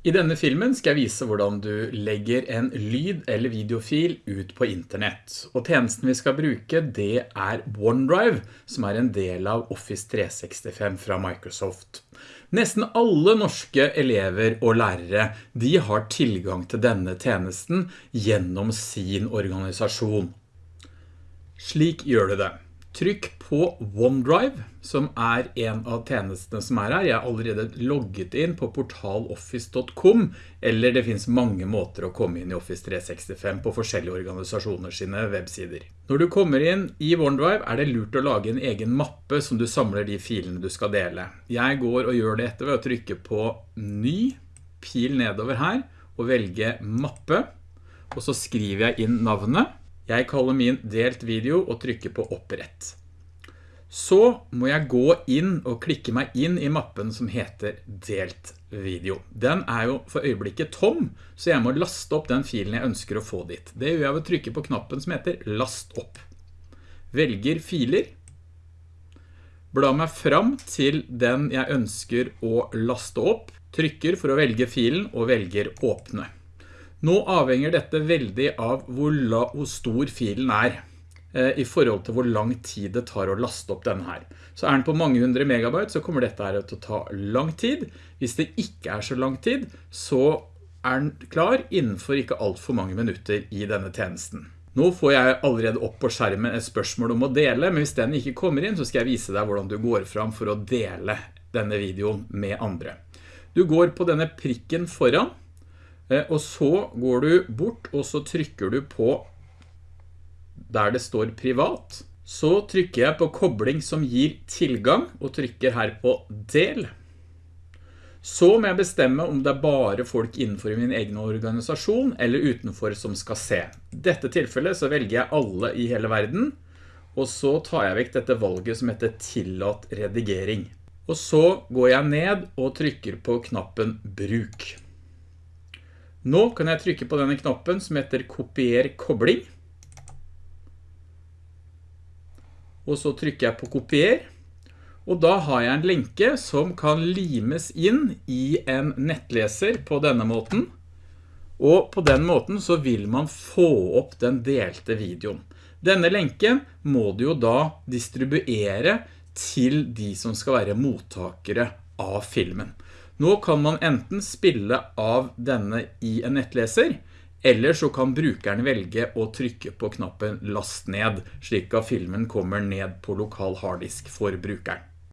I denne filmen skal jeg vise hvordan du legger en lyd- eller videofil ut på internett. Og tjenesten vi skal bruke det er OneDrive, som er en del av Office 365 fra Microsoft. Nesten alle norske elever og lærere, de har tilgang til denne tjenesten gjennom sin organisasjon. Slik gjør du det. Trykk på OneDrive, som er en av tjenestene som er her. Jeg har allerede logget inn på portaloffice.com, eller det finnes mange måter å komme inn i Office 365 på forskjellige organisasjoner sine websider. Når du kommer inn i OneDrive er det lurt å lage en egen mappe som du samler de filene du skal dele. Jeg går og gjør det etter ved å trykke på ny, pil nedover her, og velge mappe, og så skriver jeg inn navnet, jeg kaller min delt video og trykker på opprett. Så må jeg gå inn og klikke meg inn i mappen som heter delt video. Den er jo for øyeblikket tom, så jeg må laste opp den filen jeg ønsker å få dit. Det gjør jeg ved å trykke på knappen som heter last opp. Velger filer. Bla meg fram til den jeg ønsker å laste opp. Trykker for å velge filen og velger åpne. Nå avhenger dette veldig av hvor, stor filen er eh, i forhold til hvor lang tid det tar å laste opp denne her. Så er den på mange hundre megabyte, så kommer dette her til å ta lang tid. Hvis det ikke er så lang tid, så er den klar innenfor ikke alt for mange minutter i denne tjenesten. Nå får jeg allerede opp på skjermen et spørsmål om å dele, men hvis den ikke kommer inn, så skal jeg vise deg hvordan du går fram for å dele denne videoen med andre. Du går på denne prikken foran, og så går du bort og så trykker du på der det står privat. Så trykker jeg på kobling som gir tilgang og trykker her på del. Så må jeg bestemme om det er bare folk innenfor min egen organisasjon eller utenfor som skal se. I dette tilfellet så velger jeg alle i hele verden, og så tar jeg vekk dette valget som heter tillatt redigering. Og så går jeg ned og trykker på knappen bruk. Nå kan jeg trykke på denne knappen som heter kopier kobling. Og så trykker jeg på kopier. Og da har jeg en lenke som kan limes inn i en nettleser på denne måten. Og på den måten så vil man få opp den delte videoen. Denne lenken må du jo da distribuere til de som skal være mottakere av filmen. Nå kan man enten spille av denne i en nettleser, eller så kan brukeren velge å trykke på knappen last ned, slik at filmen kommer ned på lokal harddisk for brukeren.